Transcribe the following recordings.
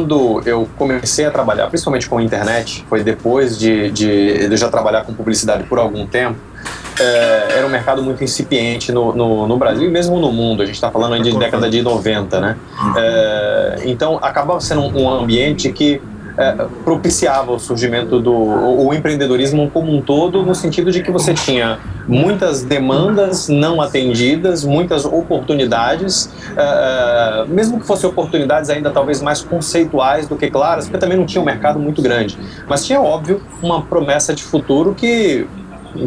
quando eu comecei a trabalhar, principalmente com a internet, foi depois de, de, de eu já trabalhar com publicidade por algum tempo, é, era um mercado muito incipiente no, no, no, Brasil e mesmo no mundo. A gente está falando de década de 90, né? É, então, acabava sendo um, um ambiente que é, propiciava o surgimento do o, empreendedorismo como um todo, no sentido de que você tinha muitas demandas não atendidas, muitas oportunidades, é, é mesmo que fossem oportunidades ainda talvez mais conceituais do que claras, porque também não tinha um mercado muito grande, mas tinha, óbvio, uma promessa de futuro que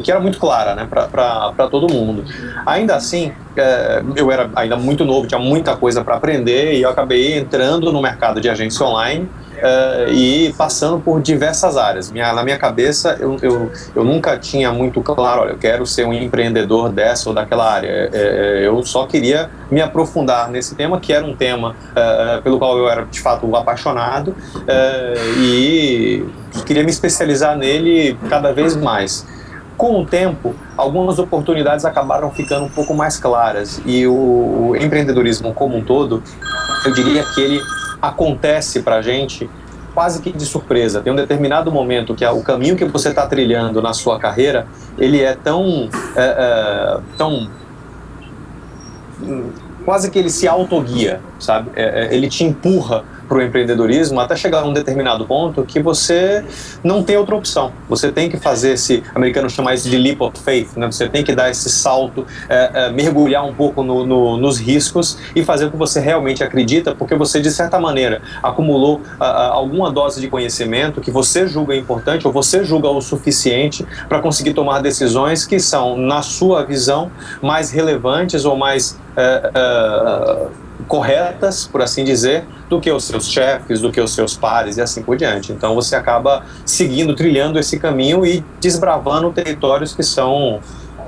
que era muito clara né, para todo mundo. Ainda assim, é, eu era ainda muito novo, tinha muita coisa para aprender e eu acabei entrando no mercado de agência online uh, e passando por diversas áreas. Minha, na minha cabeça, eu, eu, eu, nunca tinha muito claro, olha, eu quero ser um empreendedor dessa ou daquela área. É, é, eu só queria me aprofundar nesse tema, que era um tema uh, pelo qual eu era, de fato, apaixonado e queria me especializar nele cada vez mais. Com o tempo, algumas oportunidades acabaram ficando um pouco mais claras e o, empreendedorismo como um todo, eu diria que ele acontece para a gente quase que de surpresa. Tem um determinado momento que é o caminho que você está trilhando na sua carreira, ele é tão, é, é, tão quase que ele se autoguia, sabe? É, é ele te empurra para o empreendedorismo até chegar a um determinado ponto que você não tem outra opção. Você tem que fazer esse, americano chama isso de leap of faith, né? você tem que dar esse salto, é, é, mergulhar um pouco no, no, nos riscos e fazer o que você realmente acredita, porque você, de certa maneira, acumulou a, a, alguma dose de conhecimento que você julga importante ou você julga o suficiente para conseguir tomar decisões que são, na sua visão, mais relevantes ou mais é, é, corretas, por assim dizer, do que os seus chefes, do que os seus pares e assim por diante. Então você acaba seguindo, trilhando esse caminho e desbravando territórios que são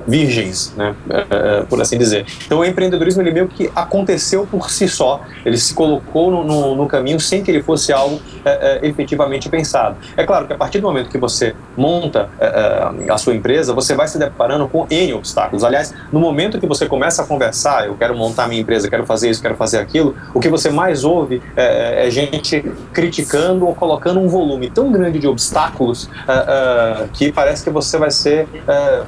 virgens, né, é, é, por assim dizer. Então o empreendedorismo ele meio que aconteceu por si só, ele se colocou no, no, no caminho sem que ele fosse algo é, é, efetivamente pensado. É claro que a partir do momento que você monta é, é, a sua empresa, você vai se deparando com N obstáculos. Aliás, no momento que você começa a conversar, eu quero montar minha empresa, quero fazer isso, quero fazer aquilo, o que você mais ouve é, gente criticando ou colocando um volume tão grande de obstáculos que parece que você vai ser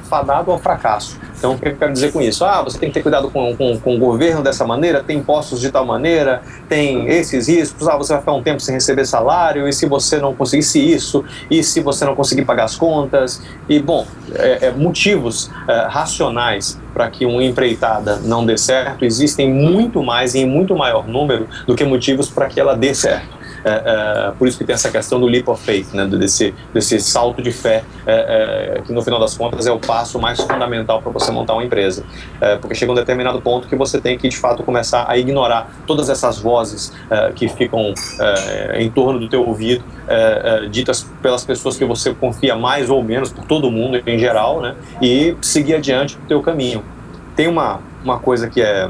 fadado ao fracasso fracasso. Então, o que eu quero dizer com isso? Ah, você tem que ter cuidado com, com, com o governo dessa maneira, tem impostos de tal maneira, tem esses riscos, ah, você vai ficar um tempo sem receber salário, e se você não conseguisse isso, e se você não conseguir pagar as contas, e, bom, é, é, motivos é, racionais para que uma empreitada não dê certo existem muito mais e em muito maior número do que motivos para que ela dê certo. É, é, por isso que tem essa questão do leap of faith, né, desse, desse salto de fé, é, é, que no final das contas é o passo mais fundamental para você montar uma empresa. É, porque chega um determinado ponto que você tem que, de fato, começar a ignorar todas essas vozes é, que ficam em torno do teu ouvido, ditas pelas pessoas que você confia mais ou menos, por todo mundo em geral, né, e seguir adiante o teu caminho. Tem uma, uma coisa que é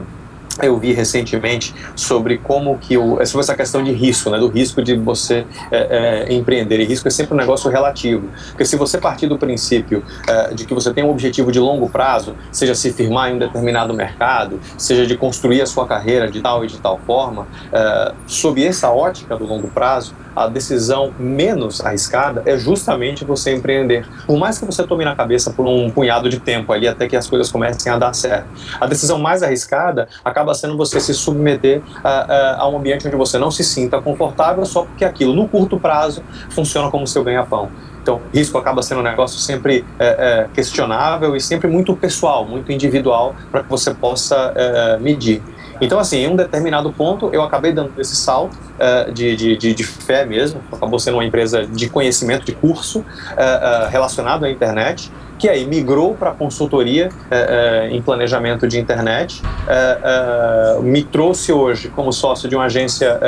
eu vi recentemente sobre como que o, sobre essa questão de risco, né, do risco de você é, é, empreender. E risco é sempre um negócio relativo, porque se você partir do princípio é, de que você tem um objetivo de longo prazo, seja se firmar em um determinado mercado, seja de construir a sua carreira de tal e de tal forma, é, sob essa ótica do longo prazo, a decisão menos arriscada é justamente você empreender. Por mais que você tome na cabeça por um punhado de tempo ali até que as coisas comecem a dar certo. A decisão mais arriscada acaba sendo você se submeter a, a, a um ambiente onde você não se sinta confortável só porque aquilo, no curto prazo, funciona como seu ganha-pão. Então, risco acaba sendo um negócio sempre é, é, questionável e sempre muito pessoal, muito individual, para que você possa é, medir. Então, assim, em um determinado ponto, eu acabei dando esse salto uh, de, de, de, fé mesmo, acabou sendo uma empresa de conhecimento, de curso, uh, uh, relacionado à internet, que aí migrou para consultoria em planejamento de internet, me trouxe hoje como sócio de uma agência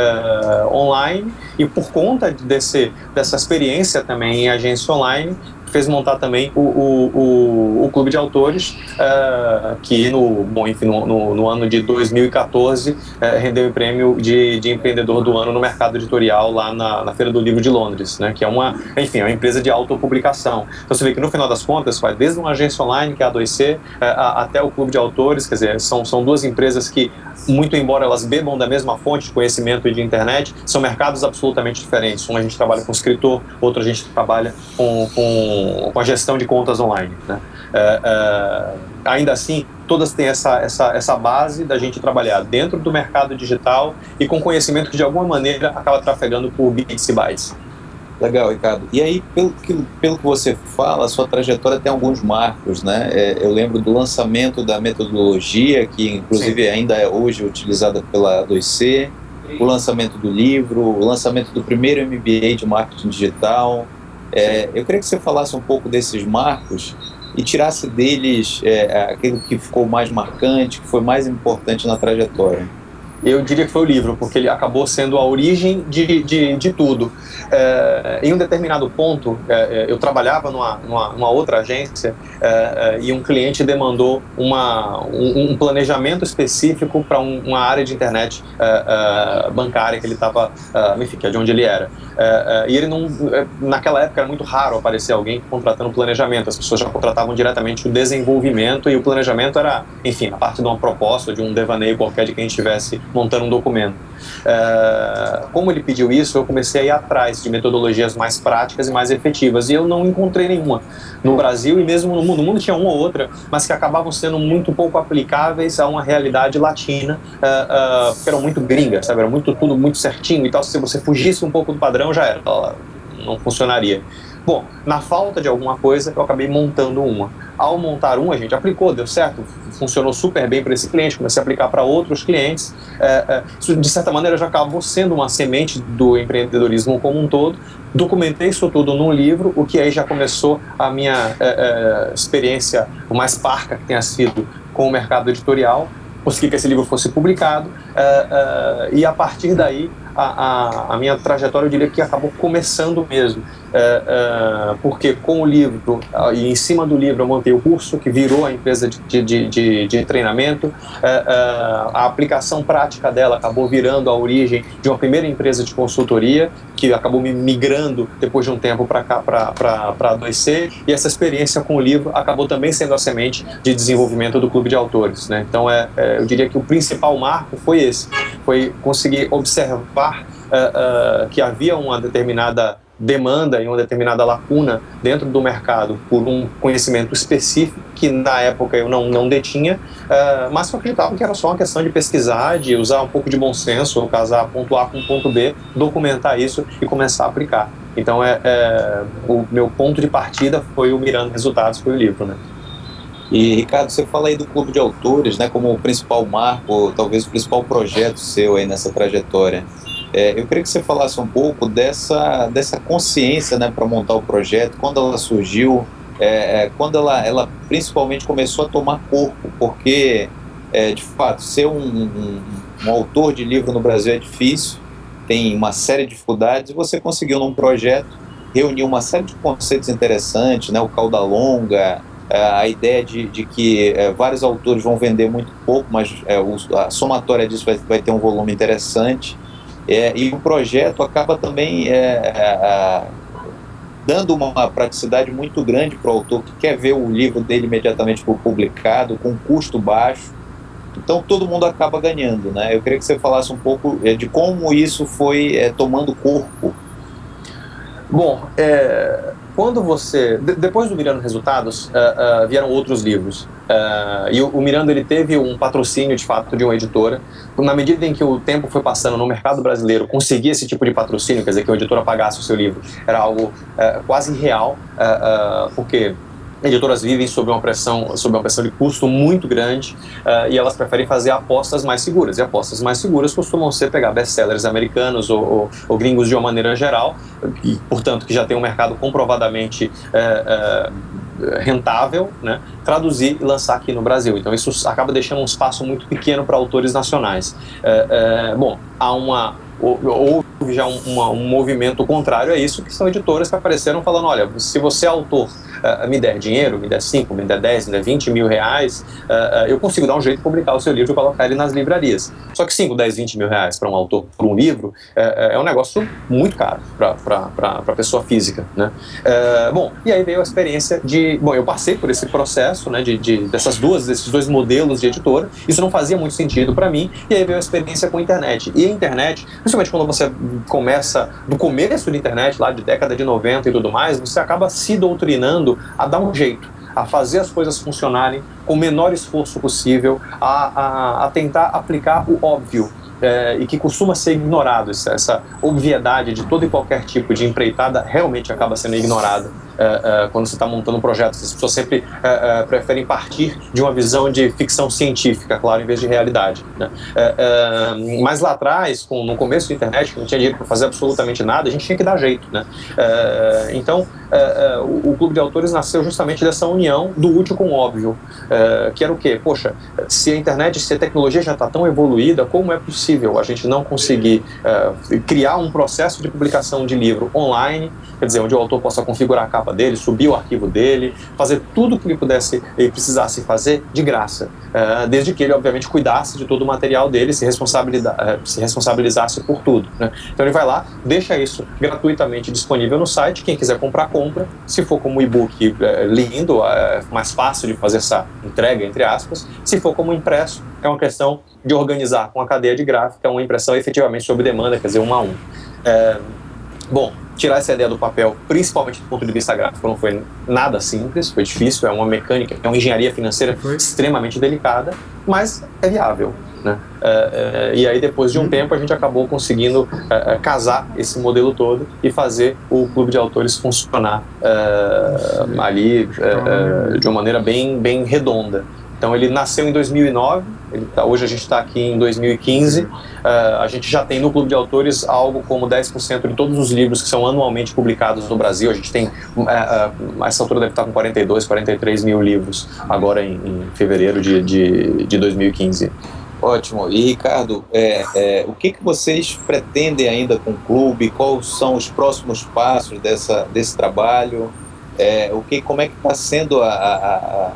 online e por conta desse, dessa experiência também em agência online, fez montar também o, o, o, o Clube de Autores, uh, que no, bom, enfim, no, no, no ano de 2014 uh, rendeu o prêmio de, de empreendedor do ano no mercado editorial lá na, na Feira do Livro de Londres, né, que é uma, enfim, é uma empresa de autopublicação. Então você vê que no final das contas, vai desde uma agência online, que é a 2C, uh, até o Clube de Autores, quer dizer, são, são duas empresas que, muito embora elas bebam da mesma fonte de conhecimento e de internet, são mercados absolutamente diferentes. Um a gente trabalha com escritor, outro a gente trabalha com, com, com a gestão de contas online. Né? É, é, ainda assim, todas têm essa, essa, essa base da gente trabalhar dentro do mercado digital e com conhecimento que de alguma maneira acaba trafegando por bits e bytes. Legal, Ricardo. E aí, pelo que, pelo que você fala, a sua trajetória tem alguns marcos, né? É, eu lembro do lançamento da metodologia, que inclusive Sim. ainda é hoje utilizada pela 2C, o lançamento do livro, o lançamento do primeiro MBA de marketing digital. É, eu queria que você falasse um pouco desses marcos e tirasse deles é, aquilo que ficou mais marcante, que foi mais importante na trajetória. Eu diria que foi o livro, porque ele acabou sendo a origem de, de, de tudo. É, em um determinado ponto, é, é eu trabalhava numa, numa, numa outra agência é, é e um cliente demandou uma, um, um planejamento específico para um, uma área de internet é, bancária que ele estava, enfim, que é de onde ele era. e ele não, naquela época era muito raro aparecer alguém contratando planejamento, as pessoas já contratavam diretamente o desenvolvimento e o planejamento era, enfim, a parte de uma proposta, de um devaneio qualquer de quem estivesse montando um documento. É, como ele pediu isso, eu comecei a ir atrás de metodologias mais práticas e mais efetivas, e eu não encontrei nenhuma no Brasil e mesmo no mundo. No mundo tinha uma ou outra, mas que acabavam sendo muito pouco aplicáveis a uma realidade latina, uh, uh, porque eram muito gringas, sabe? Era muito, tudo muito certinho e tal. Se você fugisse um pouco do padrão, já era, não funcionaria. Bom, na falta de alguma coisa, eu acabei montando uma. Ao montar uma, a gente aplicou, deu certo, funcionou super bem para esse cliente, comecei a aplicar para outros clientes. É, é, de certa maneira, já acabou sendo uma semente do empreendedorismo como um todo. Documentei isso tudo num livro, o que aí já começou a minha é, é experiência mais parca que tenha sido com o mercado editorial. Consegui que esse livro fosse publicado é, é, e a partir daí a, a, a, minha trajetória, eu diria que acabou começando mesmo, é, é, porque com o livro, e em cima do livro eu montei o curso, que virou a empresa de, de, de, de treinamento, é, é, a aplicação prática dela acabou virando a origem de uma primeira empresa de consultoria, que acabou me migrando depois de um tempo para cá, para a 2C, e essa experiência com o livro acabou também sendo a semente de desenvolvimento do clube de autores. Né? Então, é, é eu diria que o principal marco foi esse, foi conseguir observar uh, uh, que havia uma determinada demanda e uma determinada lacuna dentro do mercado por um conhecimento específico que na época eu não, não detinha, uh, mas eu acreditava que era só uma questão de pesquisar, de usar um pouco de bom senso, casar ponto A com ponto B, documentar isso e começar a aplicar. Então é, é o meu ponto de partida foi o Mirando Resultados, foi o livro, né? E, Ricardo, você fala aí do Clube de Autores, né, como o principal marco, talvez o principal projeto seu aí nessa trajetória. É, eu queria que você falasse um pouco dessa, dessa consciência né, para montar o projeto, quando ela surgiu, é, é, quando ela, ela principalmente começou a tomar corpo, porque, é, de fato, ser um, um, um autor de livro no Brasil é difícil, tem uma série de dificuldades, e você conseguiu num projeto reunir uma série de conceitos interessantes, né, o cauda longa, é, a ideia de, de que é, vários autores vão vender muito pouco, mas a somatória disso vai, vai ter um volume interessante. E o projeto acaba também dando uma praticidade muito grande para o autor que quer ver o livro dele imediatamente publicado, com custo baixo. Então todo mundo acaba ganhando. Né? Eu queria que você falasse um pouco de como isso foi tomando corpo. Bom, é, quando você... depois do Mirando Resultados, uh, uh, vieram outros livros. Uh, e o, o, Miranda ele teve um patrocínio, de fato, de uma editora. Na medida em que o tempo foi passando no mercado brasileiro, conseguir esse tipo de patrocínio, quer dizer, que a editora pagasse o seu livro, era algo quase irreal, porque editoras vivem sob uma pressão, sob uma pressão de custo muito grande uh, e elas preferem fazer apostas mais seguras. E apostas mais seguras costumam ser pegar best-sellers americanos ou, ou, ou, gringos de uma maneira geral, e, portanto, que já tem um mercado comprovadamente uh, uh, rentável, né? traduzir e lançar aqui no Brasil. Então isso acaba deixando um espaço muito pequeno para autores nacionais. Bom, há uma houve já um, uma, um movimento contrário a isso, que são editoras que apareceram falando, olha, se você é autor uh, me der dinheiro, me der 5, me der 10, me der 20 mil reais, uh, eu consigo dar um jeito de publicar o seu livro e colocar ele nas livrarias. Só que 5, 10, 20 mil reais para um autor, por um livro, é um negócio muito caro para a pessoa física. Né? bom, e aí veio a experiência de... Bom, eu passei por esse processo né, de, de dessas duas, desses dois modelos de editora, isso não fazia muito sentido para mim, e aí veio a experiência com a internet. E a internet, principalmente quando você começa do começo da internet, lá de década de 90 e tudo mais, você acaba se doutrinando a dar um jeito, a fazer as coisas funcionarem com o menor esforço possível, a, a, a tentar aplicar o óbvio. É, e que costuma ser ignorado, essa, essa obviedade de todo e qualquer tipo de empreitada realmente acaba sendo ignorada uh, quando você está montando um projeto. As pessoas sempre uh, preferem partir de uma visão de ficção científica, claro, em vez de realidade. Né? mas lá atrás, com, no começo da internet, não tinha dinheiro para fazer absolutamente nada, a gente tinha que dar jeito. Né? então, o, o, Clube de Autores nasceu justamente dessa união do útil com o óbvio, que era o quê? Poxa, se a internet, se a tecnologia já está tão evoluída, como é possível a gente não conseguir criar um processo de publicação de livro online, quer dizer, onde o autor possa configurar a capa capa dele, subir o arquivo dele, fazer tudo o que ele pudesse e precisasse fazer de graça, uh, desde que ele, obviamente, cuidasse de todo o material dele, se, responsabiliza uh, se responsabilizasse por tudo. Né? Então ele vai lá, deixa isso gratuitamente disponível no site, quem quiser comprar, compra. Se for como e-book uh, lindo, mais fácil de fazer essa entrega, entre aspas. Se for como impresso, é uma questão de organizar com a cadeia de gráfica uma impressão efetivamente sob demanda, quer dizer, um a um. bom, tirar essa ideia do papel, principalmente do ponto de vista gráfico, não foi nada simples, foi difícil, é uma mecânica, é uma engenharia financeira foi. extremamente delicada, mas é viável. Né? Uh, uh, e aí depois de um uhum. tempo a gente acabou conseguindo uh, casar esse modelo todo e fazer o clube de autores funcionar ali de uma maneira bem, bem redonda. Então ele nasceu em 2009, tá, hoje a gente está aqui em 2015, uh, eh, a gente já tem no Clube de Autores algo como 10% de todos os livros que são anualmente publicados no Brasil, a gente tem, uh, uh, essa altura deve estar com 42, 43 mil livros agora em, em fevereiro de, de, de 2015. Ótimo. E Ricardo, é, é, o que, que vocês pretendem ainda com o clube? Quais são os próximos passos dessa, desse trabalho? É, o que, como é que está sendo a, a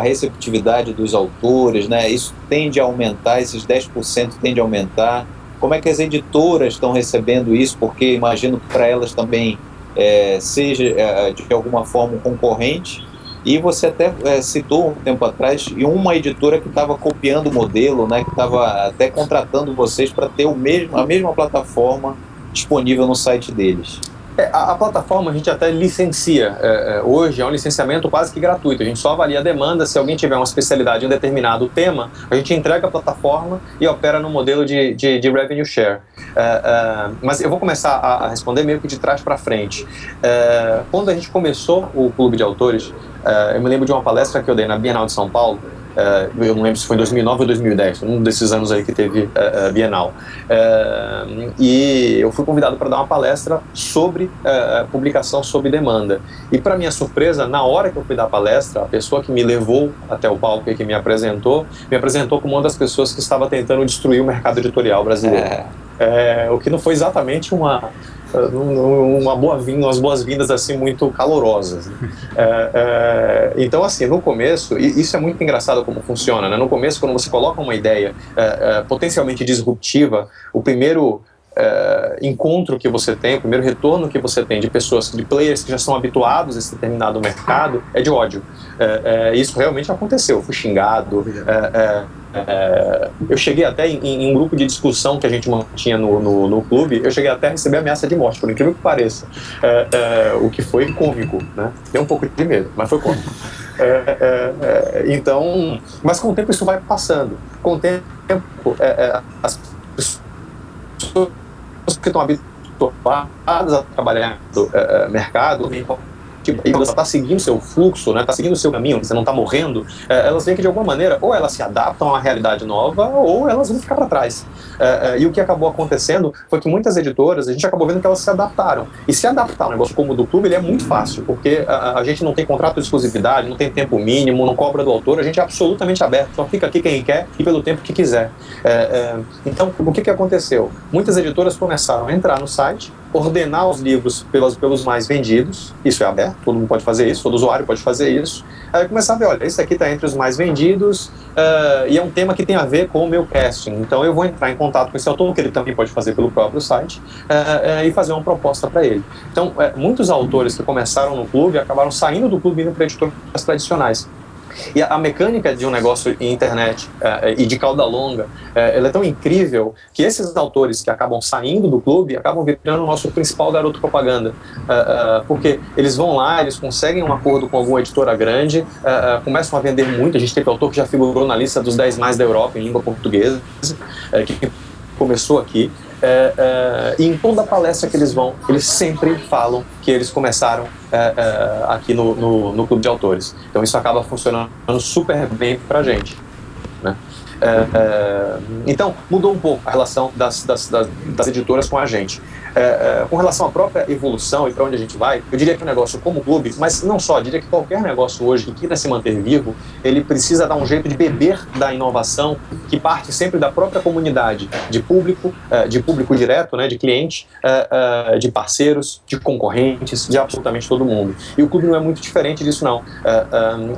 receptividade dos autores, né? isso tende a aumentar, esses 10% tende a aumentar. Como é que as editoras estão recebendo isso? Porque imagino que para elas também é, seja é, de alguma forma um concorrente. E você até é, citou um tempo atrás e uma editora que estava copiando o modelo, né, que estava até contratando vocês para ter o mesmo, a mesma plataforma disponível no site deles. É, a, a, plataforma a gente até licencia. É, é, hoje é um licenciamento quase que gratuito. A gente só avalia a demanda. Se alguém tiver uma especialidade em um determinado tema, a gente entrega a plataforma e opera no modelo de, de, de revenue share. É, é mas eu vou começar a, a, responder meio que de trás para frente. É, quando a gente começou o Clube de Autores, eu me lembro de uma palestra que eu dei na Bienal de São Paulo, Uh, eu não lembro se foi em 2009 ou 2010, um desses anos aí que teve uh, uh, Bienal. e eu fui convidado para dar uma palestra sobre publicação sob demanda. E para minha surpresa, na hora que eu fui dar a palestra, a pessoa que me levou até o palco e que me apresentou, me apresentou como uma das pessoas que estava tentando destruir o mercado editorial brasileiro. É. É, o que não foi exatamente uma, uma boa vinda, umas boas-vindas assim muito calorosas. É, é, então assim, no começo, e isso é muito engraçado como funciona, né? No começo, quando você coloca uma ideia é, é potencialmente disruptiva, o primeiro é, encontro que você tem, o primeiro retorno que você tem de pessoas, de players que já são habituados a esse determinado mercado, é de ódio. É, isso realmente aconteceu, eu fui xingado, é, é, eu cheguei até em, em, um grupo de discussão que a gente mantinha no, no, no, clube, eu cheguei até a receber ameaça de morte, por incrível que pareça, o que foi cômico, né? Deu um pouco de medo, mas foi cômico. então, mas com o tempo isso vai passando. Com o tempo, as pessoas que estão habituadas a trabalhar no mercado tipo, e você está seguindo seu fluxo, né, está seguindo o seu caminho, você não está morrendo, é, elas veem que de alguma maneira ou elas se adaptam a uma realidade nova ou elas vão ficar para trás. É, é, e o que acabou acontecendo foi que muitas editoras, a gente acabou vendo que elas se adaptaram. E se adaptar um negócio como o do clube, ele é muito fácil, porque a, a, gente não tem contrato de exclusividade, não tem tempo mínimo, não cobra do autor, a gente é absolutamente aberto, só fica aqui quem quer e pelo tempo que quiser. É, é então, o que, que aconteceu? Muitas editoras começaram a entrar no site, ordenar os livros pelos, pelos mais vendidos, isso é aberto, todo mundo pode fazer isso, todo usuário pode fazer isso, aí começar a ver, olha, esse aqui está entre os mais vendidos uh, e é um tema que tem a ver com o meu casting, então eu vou entrar em contato com esse autor, que ele também pode fazer pelo próprio site, uh, uh, e fazer uma proposta para ele. Então, muitos autores que começaram no clube acabaram saindo do clube indo para editoras tradicionais. E a, mecânica de um negócio em internet uh, e de cauda longa, uh, ela é tão incrível que esses autores que acabam saindo do clube acabam virando o nosso principal garoto propaganda. Porque eles vão lá, eles conseguem um acordo com alguma editora grande, começam a vender muito. A gente teve autor que já figurou na lista dos 10 mais da Europa em língua portuguesa, que começou aqui. É, é, e em toda palestra que eles vão, eles sempre falam que eles começaram é, é aqui no, no, no, clube de autores. Então isso acaba funcionando super bem para a gente. Né? É, é, então, mudou um pouco a relação das, das, das, das editoras com a gente. É, é, com relação à própria evolução e para onde a gente vai, eu diria que o negócio como clube, mas não só, diria que qualquer negócio hoje que queira se manter vivo, ele precisa dar um jeito de beber da inovação que parte sempre da própria comunidade, de público, é, de público direto, né, de cliente, é, é, de parceiros, de concorrentes, de absolutamente todo mundo. E o clube não é muito diferente disso não.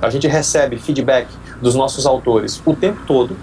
a gente recebe feedback dos nossos autores o tempo todo,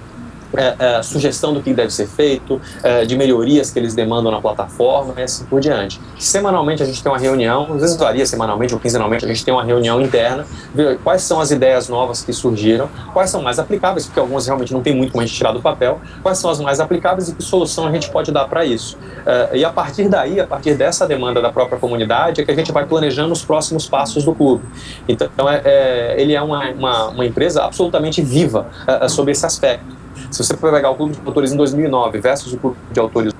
é, é, sugestão do que deve ser feito, é, de melhorias que eles demandam na plataforma e assim por diante. Semanalmente a gente tem uma reunião, às vezes varia semanalmente ou quinzenalmente, a gente tem uma reunião interna, ver quais são as ideias novas que surgiram, quais são mais aplicáveis, porque algumas realmente não tem muito como a gente tirar do papel, quais são as mais aplicáveis e que solução a gente pode dar para isso. É, e a partir daí, a partir dessa demanda da própria comunidade, é que a gente vai planejando os próximos passos do clube. Então, é, é, ele é uma, uma, uma, empresa absolutamente viva sobre esse aspecto. Se você for pegar o Clube de Autores em 2009 versus o Clube de Autores,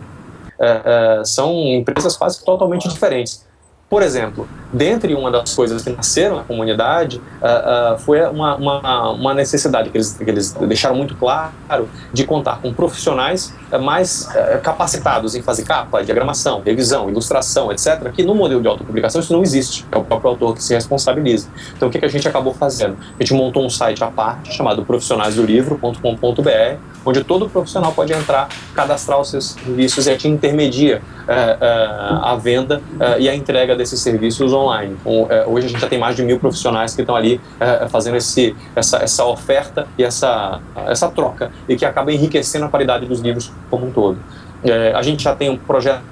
é, é, são empresas quase totalmente diferentes. Por exemplo, dentre uma das coisas que nasceram na comunidade uh, uh, foi uma, uma, uma, necessidade que eles, que eles deixaram muito claro de contar com profissionais uh, mais capacitados em fazer capa, diagramação, revisão, ilustração, etc., que no modelo de autopublicação isso não existe, é o próprio autor que se responsabiliza. Então o que, que a gente acabou fazendo? A gente montou um site à parte chamado profissionaisdolivro.com.br onde todo profissional pode entrar, cadastrar os seus serviços e a gente intermedia a venda e a entrega desses serviços online. É, hoje a gente já tem mais de mil profissionais que estão ali é, fazendo esse, essa, essa oferta e essa, essa troca e que acaba enriquecendo a qualidade dos livros como um todo. É, a gente já tem um projeto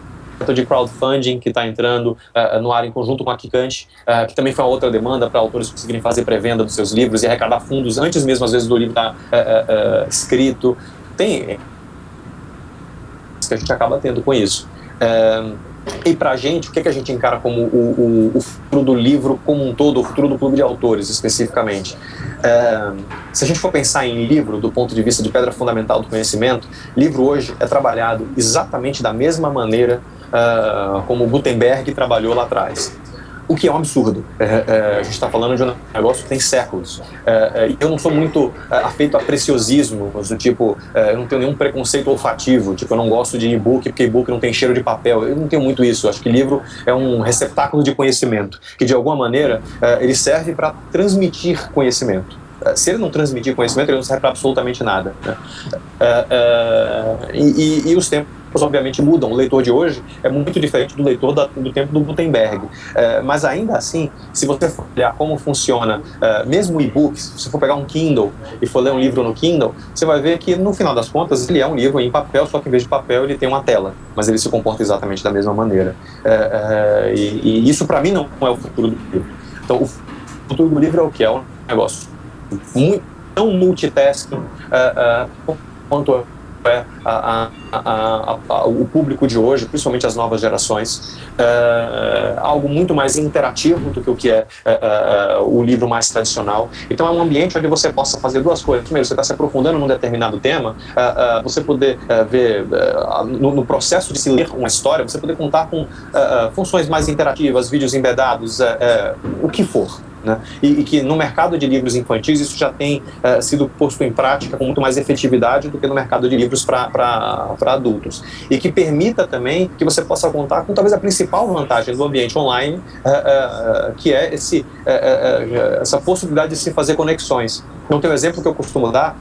de crowdfunding que está entrando uh, no ar em conjunto com a Kikante, uh, que também foi uma outra demanda para autores conseguirem fazer pré-venda dos seus livros e arrecadar fundos antes mesmo, às vezes, do livro estar tá, uh, escrito. Tem que a gente acaba tendo com isso. E para a gente, o que, que a gente encara como o, o, o, futuro do livro como um todo, o futuro do clube de autores especificamente? É, se a gente for pensar em livro do ponto de vista de pedra fundamental do conhecimento, livro hoje é trabalhado exatamente da mesma maneira uh, como Gutenberg trabalhou lá atrás o que é um absurdo. É, é, a gente está falando de um negócio que tem séculos. É, é eu não sou muito é, afeito a preciosismo, do tipo, é, eu não tenho nenhum preconceito olfativo, tipo, eu não gosto de e-book porque e-book não tem cheiro de papel. Eu não tenho muito isso. Eu acho que livro é um receptáculo de conhecimento, que de alguma maneira ele serve para transmitir conhecimento se ele não transmitir conhecimento, ele não serve para absolutamente nada. Né? e, e, e, os tempos obviamente mudam. O leitor de hoje é muito diferente do leitor da, do tempo do Gutenberg. É, mas ainda assim, se você for olhar como funciona, é, mesmo e-book, se você for pegar um Kindle e for ler um livro no Kindle, você vai ver que no final das contas ele é um livro em papel, só que em vez de papel ele tem uma tela, mas ele se comporta exatamente da mesma maneira. É, é e, e, isso para mim não é o futuro do livro. Então o futuro do livro é o que? É um negócio muito, tão multitasking uh, uh, quanto é a, a, a, o público de hoje, principalmente as novas gerações, é, algo muito mais interativo do que o que é, é, é, o livro mais tradicional. Então é um ambiente onde você possa fazer duas coisas. Primeiro, você está se aprofundando num determinado tema, é, é, você poder é, ver no, no, processo de se ler uma história, você poder contar com funções mais interativas, vídeos embedados, o que for. Né? E, e, que no mercado de livros infantis isso já tem uh, sido posto em prática com muito mais efetividade do que no mercado de livros para adultos. E que permita também que você possa contar com talvez a principal vantagem do ambiente online, uh, uh, que é esse, essa possibilidade de se fazer conexões. Então tem um exemplo que eu costumo dar,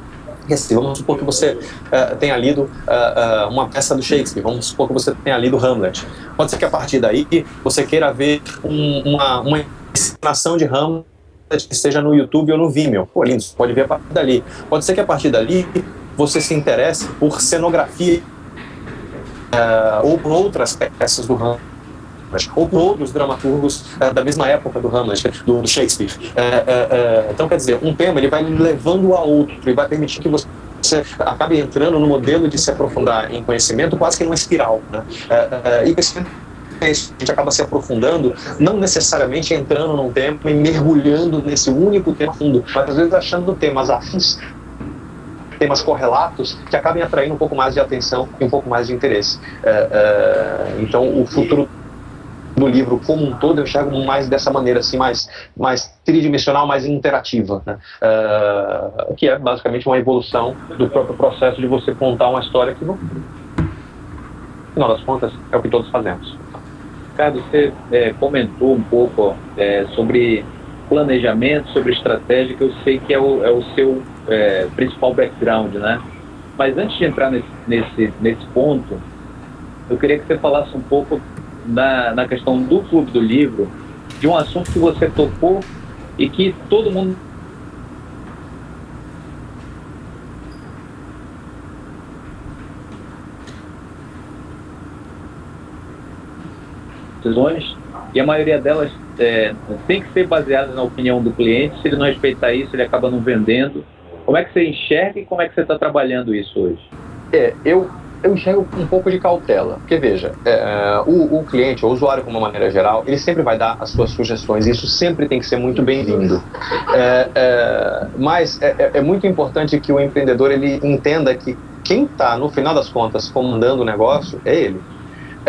assim, vamos supor que você uh, tenha lido uh, uh, uma peça do Shakespeare, vamos supor que você tenha lido Hamlet. Pode ser que a partir daí você queira ver um, uma, uma encenação de Hamlet que esteja no YouTube ou no Vimeo. Pô, lindo, você pode ver a partir dali. Pode ser que a partir dali você se interesse por cenografia uh, ou por outras peças do Hamlet ou por outros dramaturgos uh, da mesma época do Hamlet, do, Shakespeare. Uh, então, quer dizer, um tema ele vai levando a outro, e vai permitir que você acabe entrando no modelo de se aprofundar em conhecimento quase que numa espiral. Né? e é a gente acaba se aprofundando, não necessariamente entrando num tema e mergulhando nesse único tema fundo, mas às vezes achando temas afins, temas correlatos, que acabem atraindo um pouco mais de atenção e um pouco mais de interesse. É, é, então, o futuro do livro como um todo eu enxergo mais dessa maneira, assim, mais, mais tridimensional, mais interativa, né? uh, que é basicamente uma evolução do próprio processo de você contar uma história que, no final das contas, é o que todos fazemos. Ricardo, você é, comentou um pouco é, sobre planejamento, sobre estratégia, que eu sei que é o, é o seu é, principal background, né? Mas antes de entrar nesse, nesse, nesse ponto, eu queria que você falasse um pouco na, na questão do Clube do Livro, de um assunto que você tocou e que todo mundo decisões e a maioria delas é, tem que ser baseada na opinião do cliente. Se ele não respeitar isso, ele acaba não vendendo. Como é que você enxerga e como é que você está trabalhando isso hoje? É, eu, eu enxergo um pouco de cautela, porque veja, é, é, o, o, cliente, o usuário de uma maneira geral, ele sempre vai dar as suas sugestões, isso sempre tem que ser muito bem-vindo. É, é mas é, é, é, muito importante que o empreendedor ele entenda que quem está, no final das contas, comandando o negócio é ele.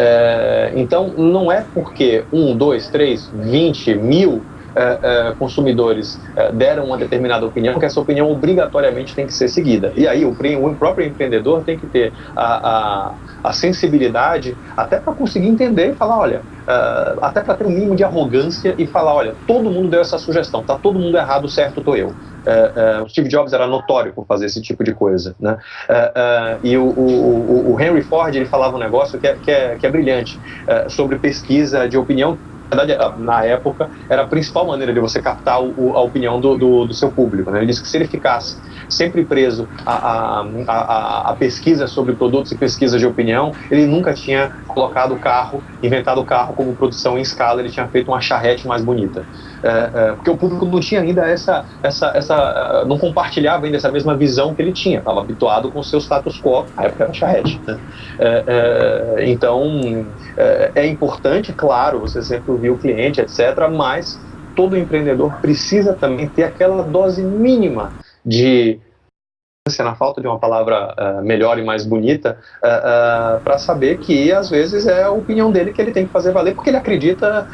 É, então, não é porque um, dois, três, vinte mil é, é, consumidores é, deram uma determinada opinião que essa opinião obrigatoriamente tem que ser seguida. E aí o, o próprio empreendedor tem que ter a, a, a sensibilidade até para conseguir entender e falar, olha, é, até para ter um mínimo de arrogância e falar, olha, todo mundo deu essa sugestão, tá todo mundo errado, certo, tô eu. Uh, uh, o Steve Jobs era notório por fazer esse tipo de coisa, né? Uh, e o, o, o, Henry Ford ele falava um negócio que é, que é, que é brilhante sobre pesquisa de opinião verdade, na época, era a principal maneira de você captar o, a opinião do, do, do, seu público. Né? Ele disse que se ele ficasse sempre preso a, a, a, a, pesquisa sobre produtos e pesquisa de opinião, ele nunca tinha colocado o carro, inventado o carro como produção em escala, ele tinha feito uma charrete mais bonita. É, é, porque o público não tinha ainda essa, essa, essa, não compartilhava ainda essa mesma visão que ele tinha, estava habituado com o seu status quo, a época era charrete. Né? É, é então, é, é importante, claro, você sempre ouvir o cliente, etc., mas todo empreendedor precisa também ter aquela dose mínima de na falta de uma palavra uh, melhor e mais bonita, uh, uh, para saber que às vezes é a opinião dele que ele tem que fazer valer, porque ele acredita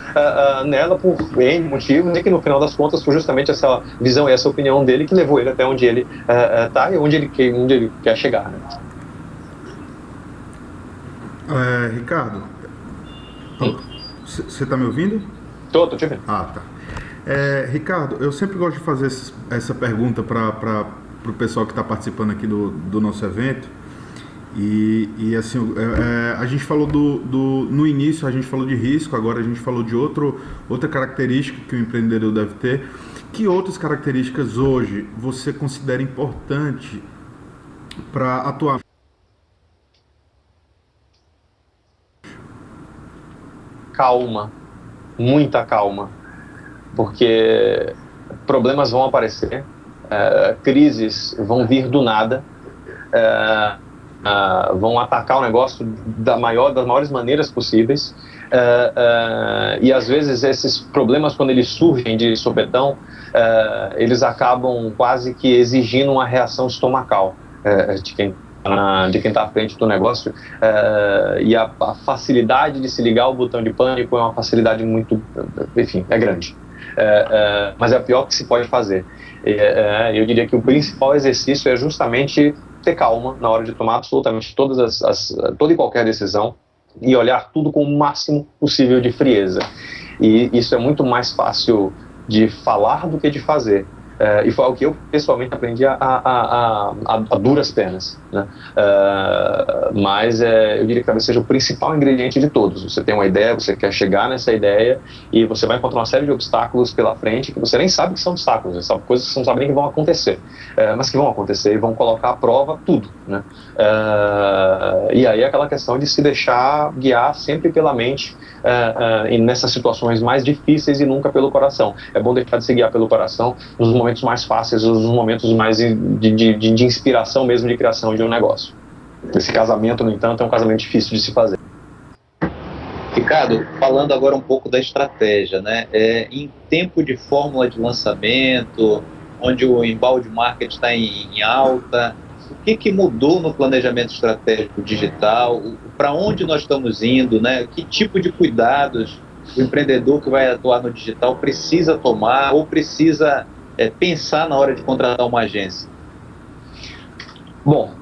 nela por N motivos, e que no final das contas foi justamente essa visão e essa opinião dele que levou ele até onde ele está e onde ele, quer, onde ele quer chegar. Né? É, Ricardo, você está me ouvindo? Tô, tô te ouvindo. Ah, tá. É, Ricardo, eu sempre gosto de fazer essa pergunta para o pessoal que está participando aqui do, do nosso evento. E, e assim, é, é, a gente falou do, do, no início, a gente falou de risco, agora a gente falou de outro, outra característica que o empreendedor deve ter. Que outras características hoje você considera importante para atuar? Calma, muita calma porque problemas vão aparecer, uh, crises vão vir do nada, uh, uh, vão atacar o negócio da maior, das maiores maneiras possíveis. Uh, e às vezes esses problemas, quando eles surgem de sopetão, eles acabam quase que exigindo uma reação estomacal de quem de quem está à frente do negócio e a, a, facilidade de se ligar o botão de pânico é uma facilidade muito, enfim, é grande. Mas é a pior que se pode fazer. eu diria que o principal exercício é justamente ter calma na hora de tomar absolutamente todas as, as, toda e qualquer decisão e olhar tudo com o máximo possível de frieza. E isso é muito mais fácil de falar do que de fazer. É, e foi algo que eu pessoalmente aprendi a, a, a, a duras penas. Né? É, mas é, eu diria que talvez seja o principal ingrediente de todos. Você tem uma ideia, você quer chegar nessa ideia e você vai encontrar uma série de obstáculos pela frente que você nem sabe que são obstáculos, são coisas que você não sabe nem que vão acontecer, é, mas que vão acontecer e vão colocar à prova tudo. Né? É, e aí aquela questão de se deixar guiar sempre pela mente uh, uh, nessas situações mais difíceis e nunca pelo coração. É bom deixar de se guiar pelo coração nos momentos mais fáceis, nos momentos mais de, de, de, de inspiração mesmo de criação de um negócio. Esse casamento, no entanto, é um casamento difícil de se fazer. Ricardo, falando agora um pouco da estratégia, né? É, em tempo de fórmula de lançamento, onde o embalde market está em, em alta, o que, que mudou no planejamento estratégico digital, para onde nós estamos indo, né? que tipo de cuidados o empreendedor que vai atuar no digital precisa tomar ou precisa é, pensar na hora de contratar uma agência? Bom,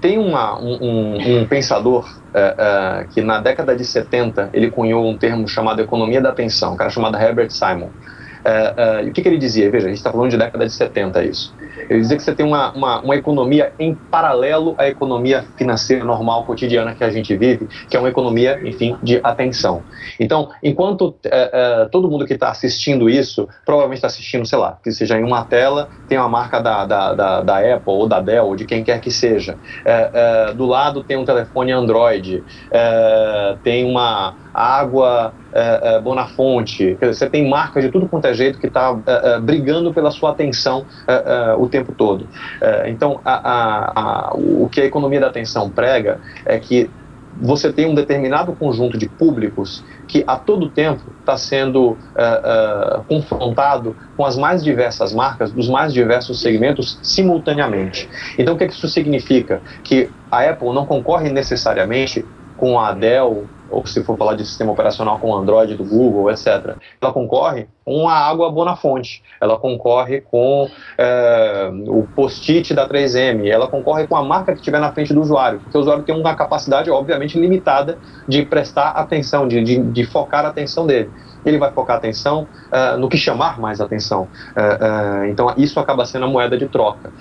tem uma, um, um, pensador é, é, que na década de 70 ele cunhou um termo chamado economia da atenção, um cara chamado Herbert Simon. É, é, o que, que, ele dizia? Veja, a gente está falando de década de 70 isso. Ele dizia que você tem uma, uma, uma, economia em paralelo à economia financeira normal, cotidiana que a gente vive, que é uma economia, enfim, de atenção. Então, enquanto é, todo mundo que está assistindo isso, provavelmente está assistindo, sei lá, que seja em uma tela, tem uma marca da, da, da, da Apple ou da Dell, ou de quem quer que seja. do lado tem um telefone Android, tem uma água é, é, Bonafonte, você tem marcas de tudo quanto é jeito que está é, é, brigando pela sua atenção é, é, o tempo todo. então, a, a, a, o que a economia da atenção prega é que você tem um determinado conjunto de públicos que a todo tempo está sendo uh, uh, confrontado com as mais diversas marcas dos mais diversos segmentos simultaneamente. Então, o que, que isso significa? Que a Apple não concorre necessariamente com a Dell ou se for falar de sistema operacional com Android do Google, etc., ela concorre com a água Bonafonte, ela concorre com é, o post-it da 3M, ela concorre com a marca que estiver na frente do usuário, porque o usuário tem uma capacidade, obviamente, limitada de prestar atenção, de, de, de focar a atenção dele ele vai focar a atenção uh, no que chamar mais atenção. Uh, uh, então, isso acaba sendo a moeda de troca.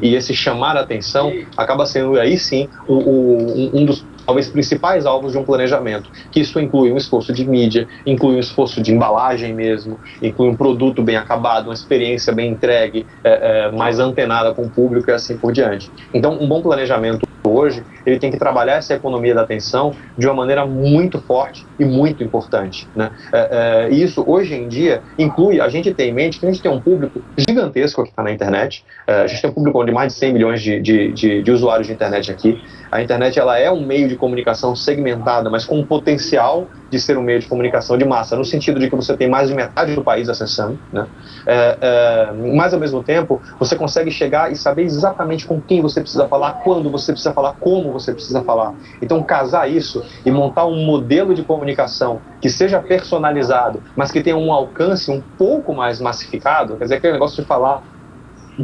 E esse chamar a atenção acaba sendo, aí sim, o, o, um dos talvez principais alvos de um planejamento, que isso inclui um esforço de mídia, inclui um esforço de embalagem mesmo, inclui um produto bem acabado, uma experiência bem entregue, é, é, mais antenada com o público e assim por diante. Então, um bom planejamento hoje, ele tem que trabalhar essa economia da atenção de uma maneira muito forte e muito importante. Né? É, é, isso, hoje em dia, inclui, a gente tem em mente que a gente tem um público gigantesco que está na internet, é, a gente tem um público de mais de 100 milhões de, de, de, de, usuários de internet aqui, a internet ela é um meio de comunicação segmentada, mas com um potencial de ser um meio de comunicação de massa, no sentido de que você tem mais de metade do país acessando, né? É, é, mas ao mesmo tempo você consegue chegar e saber exatamente com quem você precisa falar, quando você precisa falar, como você precisa falar. Então casar isso e montar um modelo de comunicação que seja personalizado, mas que tenha um alcance um pouco mais massificado, quer dizer, aquele negócio de falar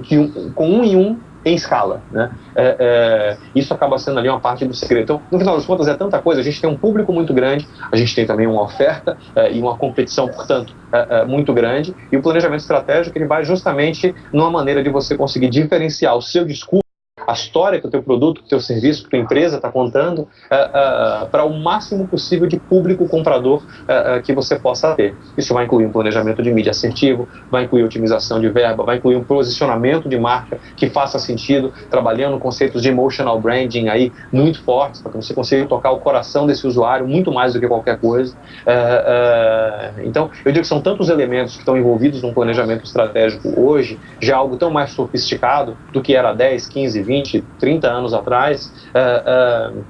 que um, com um em um em escala. Né? É, é, isso acaba sendo ali uma parte do segredo. Então, no final das contas, é tanta coisa. A gente tem um público muito grande, a gente tem também uma oferta é, e uma competição, portanto, é, é, muito grande. E o planejamento estratégico ele vai justamente numa maneira de você conseguir diferenciar o seu discurso a história que o teu produto, que o teu serviço, que a tua empresa está contando, uh, uh, para o máximo possível de público comprador uh, que você possa ter. Isso vai incluir um planejamento de mídia assertivo, vai incluir otimização de verba, vai incluir um posicionamento de marca que faça sentido, trabalhando conceitos de emotional branding aí muito fortes, para que você consiga tocar o coração desse usuário muito mais do que qualquer coisa. então, eu digo que são tantos elementos que estão envolvidos num planejamento estratégico hoje, já algo tão mais sofisticado do que era 10, 15, 20 20, 30 anos atrás, uh, uh,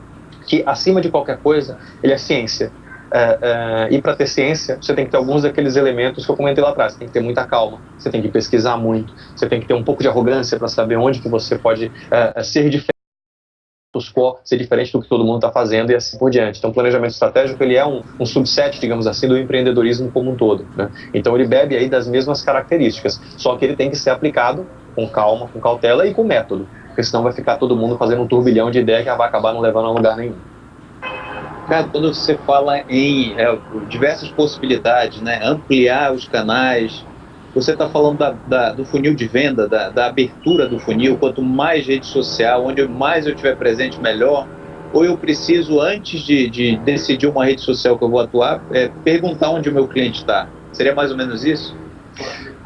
que acima de qualquer coisa, ele é ciência. Uh, e para ter ciência, você tem que ter alguns daqueles elementos que eu comentei lá atrás. Você tem que ter muita calma, você tem que pesquisar muito, você tem que ter um pouco de arrogância para saber onde que você pode ser diferente ser diferente do que todo mundo está fazendo e assim por diante. Então, o planejamento estratégico ele é um, um subset, digamos assim, do empreendedorismo como um todo. Né? Então, ele bebe aí das mesmas características, só que ele tem que ser aplicado com calma, com cautela e com método, porque senão vai ficar todo mundo fazendo um turbilhão de ideia que vai acabar não levando a lugar nenhum. Cara, quando você fala em é, diversas possibilidades, né, ampliar os canais, você está falando da, da, do funil de venda, da, da, abertura do funil, quanto mais rede social, onde mais eu estiver presente, melhor. Ou eu preciso, antes de, de decidir uma rede social que eu vou atuar, é, perguntar onde o meu cliente está. Seria mais ou menos isso?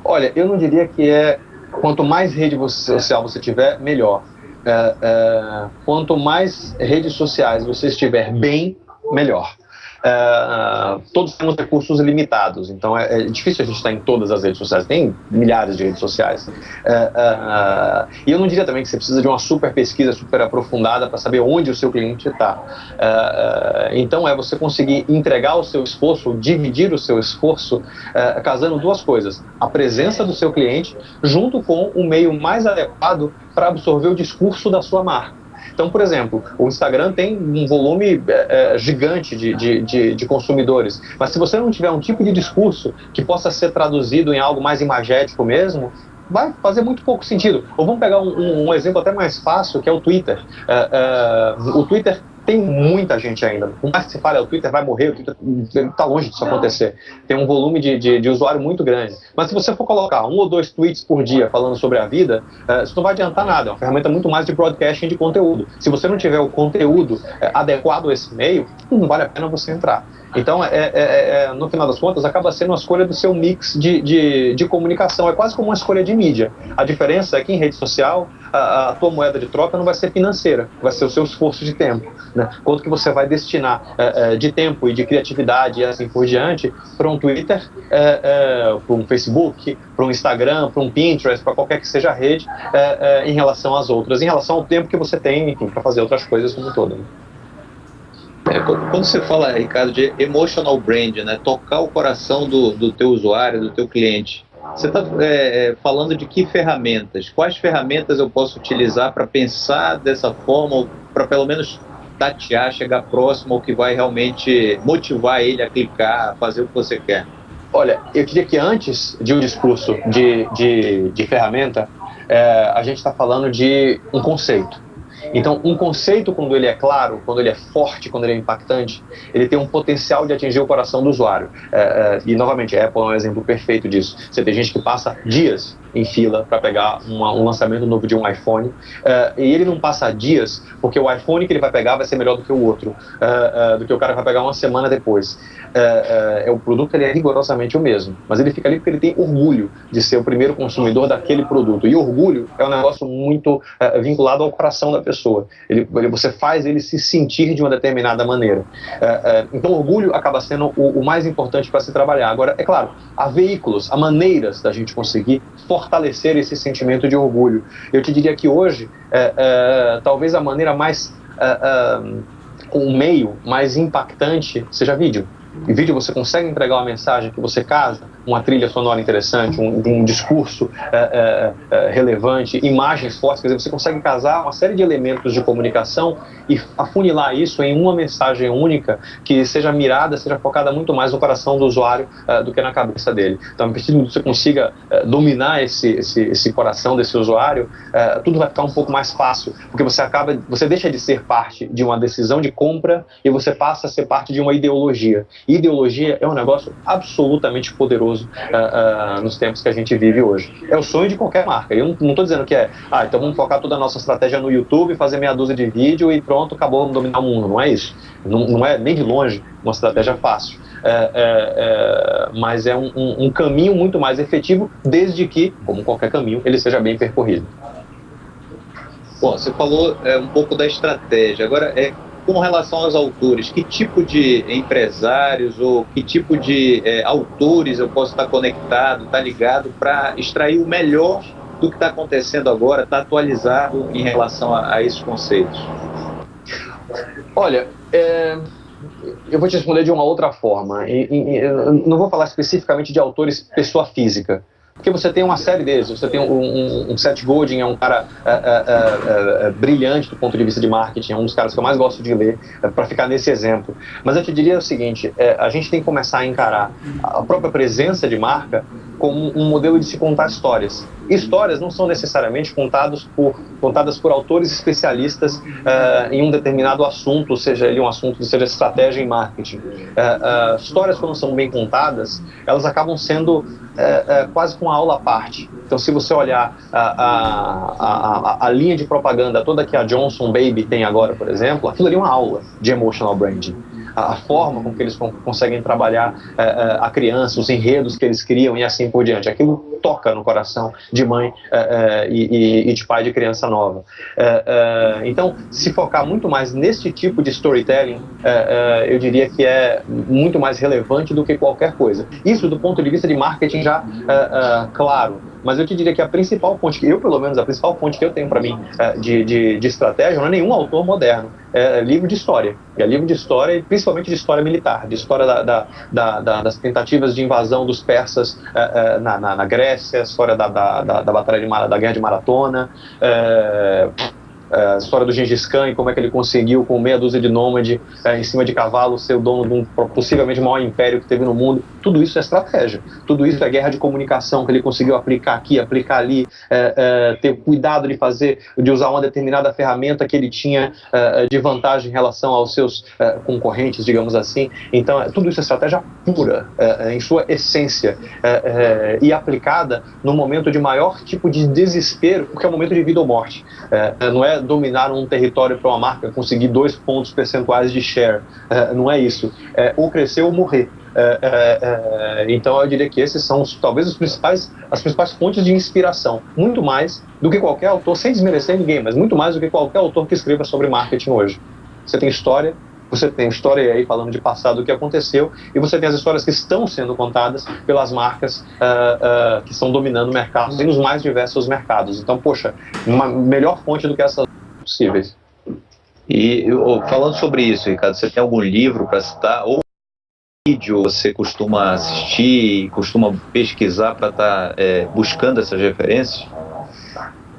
Olha, eu não diria que é quanto mais rede social você tiver, melhor. É, é, quanto mais redes sociais você estiver bem, melhor. Uh, todos temos recursos limitados, então é, é, difícil a gente estar em todas as redes sociais, tem milhares de redes sociais. Uh, uh, e eu não diria também que você precisa de uma super pesquisa, super aprofundada para saber onde o seu cliente está. então é você conseguir entregar o seu esforço, dividir o seu esforço, casando duas coisas: a presença do seu cliente junto com o meio mais adequado para absorver o discurso da sua marca. Então, por exemplo, o Instagram tem um volume é, é, gigante de, de, de, de, consumidores, mas se você não tiver um tipo de discurso que possa ser traduzido em algo mais imagético mesmo, vai fazer muito pouco sentido. Ou vamos pegar um, um exemplo até mais fácil, que é o Twitter. É, é o Twitter tem muita gente ainda. Por mais que se fale, o Twitter vai morrer, o Twitter está longe disso acontecer. Tem um volume de, de, de, usuário muito grande. Mas se você for colocar um ou dois tweets por dia falando sobre a vida, uh, isso não vai adiantar nada. É uma ferramenta muito mais de broadcasting de conteúdo. Se você não tiver o conteúdo uh, adequado a esse meio, não vale a pena você entrar. Então, é, é, é, é, no final das contas, acaba sendo uma escolha do seu mix de, de, de, comunicação. É quase como uma escolha de mídia. A diferença é que em rede social, a, a, tua moeda de troca não vai ser financeira, vai ser o seu esforço de tempo. Né? Quanto que você vai destinar é, é, de tempo e de criatividade e assim por diante para um Twitter, é, para um Facebook, para um Instagram, para um Pinterest, para qualquer que seja a rede, em relação às outras, em relação ao tempo que você tem, para fazer outras coisas como um todo. Né? É, quando você fala, Ricardo, de emotional brand, né, tocar o coração do, do teu usuário, do teu cliente, você está é, é, falando de que ferramentas? Quais ferramentas eu posso utilizar para pensar dessa forma, para pelo menos tatear, chegar próximo ao que vai realmente motivar ele a clicar, a fazer o que você quer? Olha, eu diria que antes de um discurso de, de, de ferramenta, é, a gente está falando de um conceito. Então, um conceito, quando ele é claro, quando ele é forte, quando ele é impactante, ele tem um potencial de atingir o coração do usuário. É, é, e, novamente, a Apple é um exemplo perfeito disso. Você tem gente que passa dias em fila para pegar uma, um lançamento novo de um iPhone, uh, e ele não passa dias, porque o iPhone que ele vai pegar vai ser melhor do que o outro, uh, uh, do que o cara vai pegar uma semana depois. é o produto ele é rigorosamente o mesmo, mas ele fica ali porque ele tem orgulho de ser o primeiro consumidor daquele produto. E orgulho é um negócio muito vinculado ao coração da pessoa. Ele, ele, você faz ele se sentir de uma determinada maneira. então, orgulho acaba sendo o, o mais importante para se trabalhar. Agora, é claro, há veículos, há maneiras da gente conseguir fortalecer esse sentimento de orgulho. Eu te diria que hoje, é, é, talvez a maneira mais. É, o é, meio mais impactante seja vídeo. Em vídeo você consegue entregar uma mensagem que você casa, uma trilha sonora interessante, um, um discurso é, é, é, relevante, imagens fortes, quer dizer, você consegue casar uma série de elementos de comunicação e afunilar isso em uma mensagem única que seja mirada, seja focada muito mais no coração do usuário do que na cabeça dele. Então, a partir que você consiga dominar esse, esse, esse, coração desse usuário, tudo vai ficar um pouco mais fácil, porque você acaba, você deixa de ser parte de uma decisão de compra e você passa a ser parte de uma ideologia. Ideologia é um negócio absolutamente poderoso uh, uh, nos tempos que a gente vive hoje. É o sonho de qualquer marca. Eu não estou dizendo que é, ah, então vamos focar toda a nossa estratégia no YouTube, fazer meia dúzia de vídeo e pronto, acabou, vamos dominar o mundo. Não é isso. Não, não é nem de longe uma estratégia fácil. É, é, é, mas é um, um, um caminho muito mais efetivo, desde que, como qualquer caminho, ele seja bem percorrido. Bom, você falou é, um pouco da estratégia. Agora, é, com relação aos autores, que tipo de empresários ou que tipo de é, autores eu posso estar conectado, estar ligado para extrair o melhor do que está acontecendo agora está atualizado em relação a, a esses conceitos? Olha, é, eu vou te responder de uma outra forma. E, e, não vou falar especificamente de autores pessoa física, porque você tem uma série deles. Você tem um, um, um Seth Godin, é um cara é, é, é, brilhante do ponto de vista de marketing, é um dos caras que eu mais gosto de ler, para ficar nesse exemplo. Mas eu te diria o seguinte: a gente tem que começar a encarar a própria presença de marca como um modelo de se contar histórias. Histórias não são necessariamente contadas por, contadas por autores especialistas uh, em um determinado assunto, seja ele um assunto, seja estratégia em marketing. Uh, uh, histórias, quando são bem contadas, elas acabam sendo quase com uma aula à parte. Então, se você olhar a, a, a, a, linha de propaganda toda que a Johnson Baby tem agora, por exemplo, aquilo ali é uma aula de emotional branding a, forma com que eles conseguem trabalhar é, é, a criança, os enredos que eles criam e assim por diante. Aquilo toca no coração de mãe é, e, de pai de criança nova. então, se focar muito mais nesse tipo de storytelling, eu diria que é muito mais relevante do que qualquer coisa. Isso do ponto de vista de marketing já claro mas eu te diria que a principal fonte, que eu pelo menos, a principal fonte que eu tenho para mim de, de, de, estratégia não é nenhum autor moderno, é livro de história. É livro de história, principalmente de história militar, de história da, da, da, das tentativas de invasão dos persas é, é, na, na, na, Grécia, história da, da, da, batalha de, da guerra de Maratona, é, a história do Gengis Khan e como é que ele conseguiu, com meia dúzia de nômade é, em cima de cavalo, ser o dono de um possivelmente maior império que teve no mundo. Tudo isso é estratégia. Tudo isso é guerra de comunicação que ele conseguiu aplicar aqui, aplicar ali, é, é, ter cuidado de fazer, de usar uma determinada ferramenta que ele tinha é, de vantagem em relação aos seus é, concorrentes, digamos assim. Então, é, tudo isso é estratégia pura, em sua essência, e aplicada no momento de maior tipo de desespero, porque é o momento de vida ou morte. não é dominar um território para uma marca, conseguir dois pontos percentuais de share. É, não é isso. É ou crescer ou morrer. É, é, é, então eu diria que esses são talvez os principais, as principais fontes de inspiração, muito mais do que qualquer autor, sem desmerecer ninguém, mas muito mais do que qualquer autor que escreva sobre marketing hoje. Você tem história, você tem história aí falando de passado do que aconteceu, e você tem as histórias que estão sendo contadas pelas marcas uh, uh, que estão dominando o mercado e nos mais diversos mercados. Então, poxa, uma melhor fonte do que essas possíveis. E falando sobre isso, Ricardo, você tem algum livro para citar ou vídeo você costuma assistir, costuma pesquisar para estar tá, é, buscando essas referências?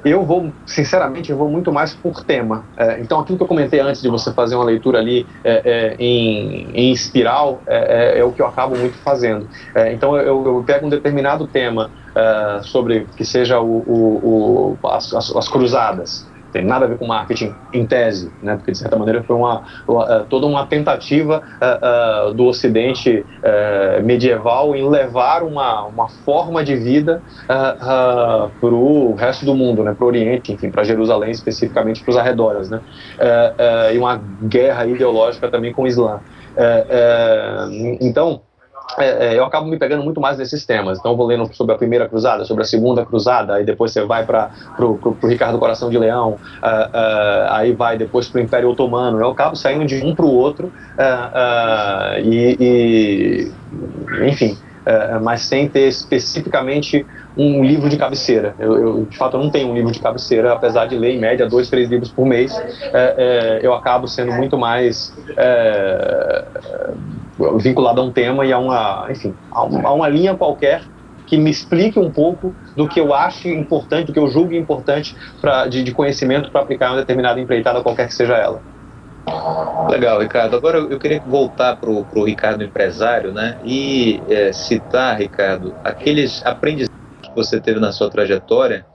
Eu vou, sinceramente, eu vou muito mais por tema. É, então, aquilo que eu comentei antes de você fazer uma leitura ali é, é, em, em, espiral é, é, é, o que eu acabo muito fazendo. É, então, eu, eu, pego um determinado tema sobre que seja o, o, o as, as, as cruzadas tem nada a ver com marketing em tese, né? porque de certa maneira foi uma, uma é, toda uma tentativa uh, uh, do Ocidente uh, medieval em levar uma, uma forma de vida para o resto do mundo, né? para o Oriente, enfim, para Jerusalém especificamente, para os arredores, né? e uma guerra ideológica também com o Islã. então é, é, eu acabo me pegando muito mais nesses temas. Então, eu vou lendo sobre a primeira cruzada, sobre a segunda cruzada, aí depois você vai para o Ricardo Coração de Leão, uh, uh, aí vai depois para o Império Otomano. Eu acabo saindo de um para o outro uh, e, e, enfim, mas sem ter especificamente um livro de cabeceira. Eu, eu, de fato, eu não tenho um livro de cabeceira, apesar de ler em média dois, três livros por mês. Eu acabo sendo muito mais vinculado a um tema e a uma, enfim, a uma, a uma linha qualquer que me explique um pouco do que eu acho importante, do que eu julgo importante pra, de, de conhecimento para aplicar uma determinada empreitada, qualquer que seja ela. Legal, Ricardo. Agora eu queria voltar para o Ricardo empresário, né? E é, citar, Ricardo, aqueles aprendizados que você teve na sua trajetória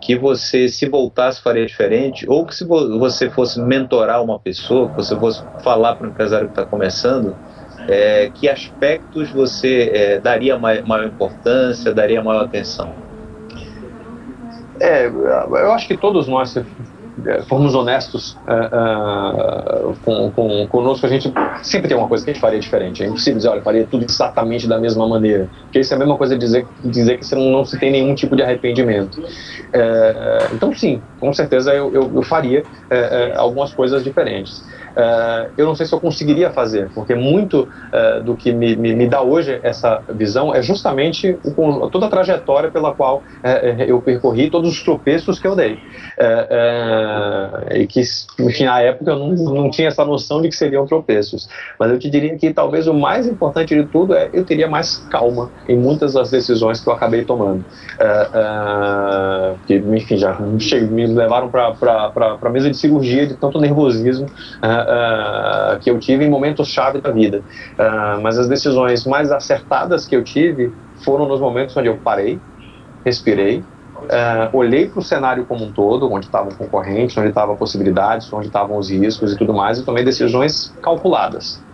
que você, se voltasse, faria diferente, ou que se você fosse mentorar uma pessoa, que você fosse falar para um empresário que está começando, é, que aspectos você é, daria maior importância, daria maior atenção? É, eu acho que todos nós, se formos honestos uh, uh, com, com, conosco, a gente sempre tem uma coisa que a gente faria diferente. É impossível dizer, olha, faria tudo exatamente da mesma maneira. Porque isso é a mesma coisa dizer, dizer que você não, não se tem nenhum tipo de arrependimento. Uh, então, sim, com certeza eu, eu, eu faria algumas coisas diferentes. Uh, eu não sei se eu conseguiria fazer, porque muito uh, do que me, me, me, dá hoje essa visão é justamente o, toda a trajetória pela qual uh, eu percorri, todos os tropeços que eu dei. e que, enfim, na época eu não, não tinha essa noção de que seriam tropeços. Mas eu te diria que talvez o mais importante de tudo é eu teria mais calma em muitas das decisões que eu acabei tomando. que, enfim, já me levaram para a mesa de cirurgia de tanto nervosismo uh, que eu tive em momentos chave da vida. Uh, mas as decisões mais acertadas que eu tive foram nos momentos onde eu parei, respirei, uh, olhei para o cenário como um todo, onde estavam concorrentes, onde estavam possibilidades, onde estavam os riscos e tudo mais, e tomei decisões calculadas.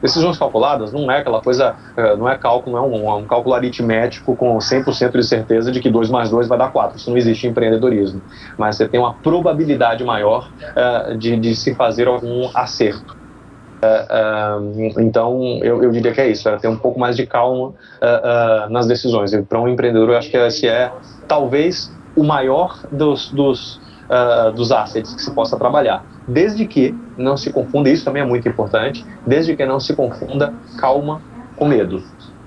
Decisões calculadas não é aquela coisa, eh, não é cálculo, não é um, um cálculo aritmético com 100% de certeza de que 2 mais 2 vai dar 4. Isso não existe em empreendedorismo. Mas você tem uma probabilidade maior uh, de, de se fazer algum acerto. Uh, uh, então, eu, eu, diria que é isso, é ter um pouco mais de calma nas decisões. Para um empreendedor, eu acho que esse é talvez o maior dos, dos, dos assets que se possa trabalhar desde que não se confunda, isso também é muito importante, desde que não se confunda calma com medo.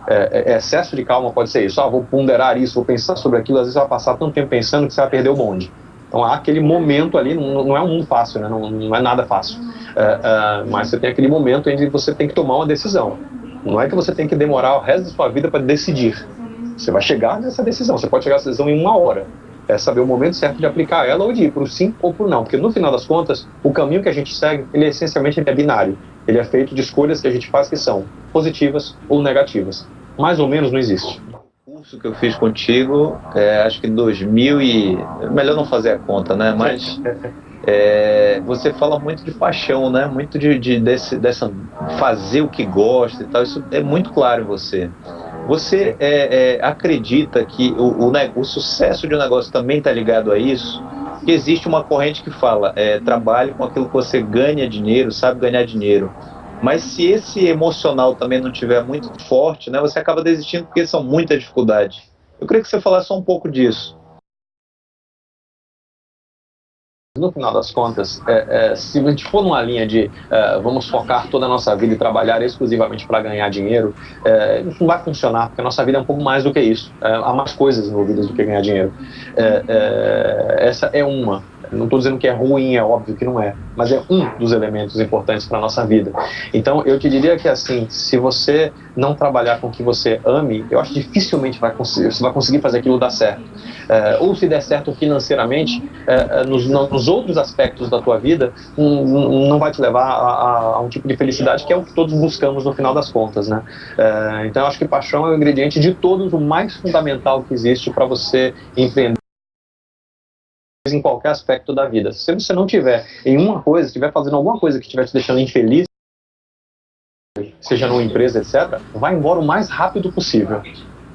É, é, excesso de calma pode ser isso, ah, vou ponderar isso, vou pensar sobre aquilo, às vezes vai passar tanto tempo pensando que você vai perder o bonde. Então há aquele momento ali, não, não é um mundo fácil, né? não, não é nada fácil, é, é, mas você tem aquele momento em que você tem que tomar uma decisão. Não é que você tem que demorar o resto da sua vida para decidir. Você vai chegar nessa decisão, você pode chegar nessa decisão em uma hora, é saber o momento certo de aplicar ela ou de ir para o sim ou para o não. Porque no final das contas, o caminho que a gente segue, ele é essencialmente é binário. Ele é feito de escolhas que a gente faz que são positivas ou negativas. Mais ou menos não existe. O curso que eu fiz contigo, é, acho que em 2000 e... Melhor não fazer a conta, né? Mas... É, você fala muito de paixão, né? Muito de, de desse, dessa fazer o que gosta e tal. Isso é muito claro em você. Você é, é, acredita que o, o, o, sucesso de um negócio também está ligado a isso? Que existe uma corrente que fala, é, trabalhe com aquilo que você ganha dinheiro, sabe ganhar dinheiro. Mas se esse emocional também não tiver muito forte, né, você acaba desistindo porque são muitas dificuldades. Eu queria que você falasse só um pouco disso. No final das contas, é, é, se a gente for numa linha de é, vamos focar toda a nossa vida e trabalhar exclusivamente para ganhar dinheiro, é, isso não vai funcionar, porque a nossa vida é um pouco mais do que isso. É, há mais coisas envolvidas do que ganhar dinheiro. É, essa é uma. Não estou dizendo que é ruim, é óbvio que não é, mas é um dos elementos importantes para a nossa vida. Então, eu te diria que, assim, se você não trabalhar com o que você ame, eu acho que dificilmente vai conseguir, você vai conseguir fazer aquilo dar certo. É, ou se der certo financeiramente, é, nos, nos, outros aspectos da tua vida, um, não vai te levar a, a, a, um tipo de felicidade que é o que todos buscamos no final das contas, né? É, então, eu acho que paixão é o ingrediente de todos o mais fundamental que existe para você empreender em qualquer aspecto da vida. Se você não tiver em uma coisa, estiver fazendo alguma coisa que estiver te deixando infeliz, seja numa empresa, etc., vai embora o mais rápido possível.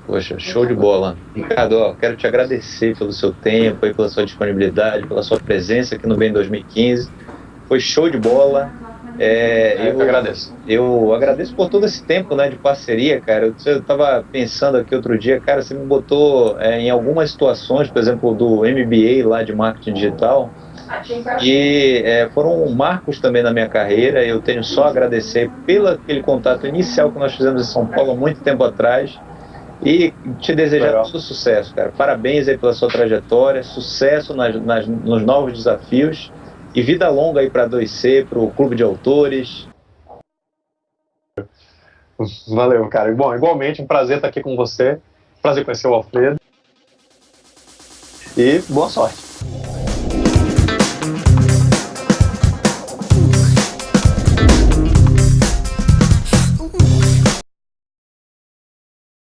Poxa, show de bola. Ricardo, ó, quero te agradecer pelo seu tempo, pela sua disponibilidade, pela sua presença aqui no Bem 2015. Foi show de bola. É, eu, eu agradeço. Eu agradeço por todo esse tempo né, de parceria, cara. Eu, eu tava pensando aqui outro dia, cara, você me botou é, em algumas situações, por exemplo, do MBA lá de marketing digital, e é, foram marcos também na minha carreira. Eu tenho só a agradecer pelo aquele contato inicial que nós fizemos em São Paulo há muito tempo atrás. E te desejar Legal. todo sucesso, cara. Parabéns aí pela sua trajetória, sucesso nas, nas, nos novos desafios e vida longa aí para 2C, para o Clube de Autores. Valeu, cara. Bom, igualmente, um prazer estar aqui com você. Prazer conhecer o Alfredo. E boa sorte.